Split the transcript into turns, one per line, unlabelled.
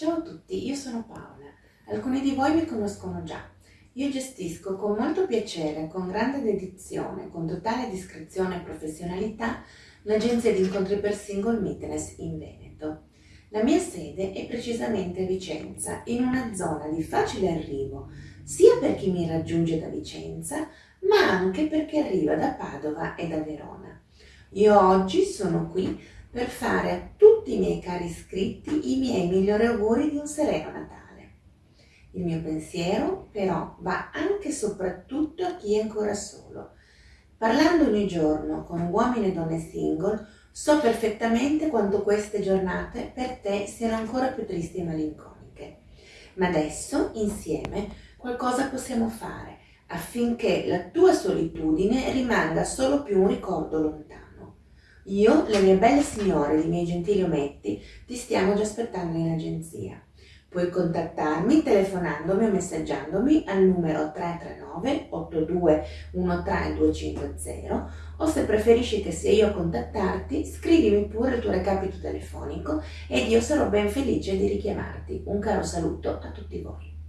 Ciao a tutti, io sono Paola. Alcuni di voi mi conoscono già. Io gestisco con molto piacere, con grande dedizione, con totale discrezione e professionalità l'agenzia di incontri per single Meetness in Veneto. La mia sede è precisamente a Vicenza, in una zona di facile arrivo, sia per chi mi raggiunge da Vicenza, ma anche per chi arriva da Padova e da Verona. Io oggi sono qui per fare a tutti i miei cari iscritti i miei migliori auguri di un sereno Natale. Il mio pensiero però va anche e soprattutto a chi è ancora solo. Parlando ogni giorno con uomini e donne single, so perfettamente quanto queste giornate per te siano ancora più tristi e malinconiche. Ma adesso, insieme, qualcosa possiamo fare affinché la tua solitudine rimanga solo più un ricordo lontano. Io, le mie belle signore e i miei gentili ometti, ti stiamo già aspettando in agenzia. Puoi contattarmi telefonandomi o messaggiandomi al numero 339 82 13 250 o se preferisci che sia io a contattarti, scrivimi pure il tuo recapito telefonico ed io sarò ben felice di richiamarti. Un caro saluto a tutti voi.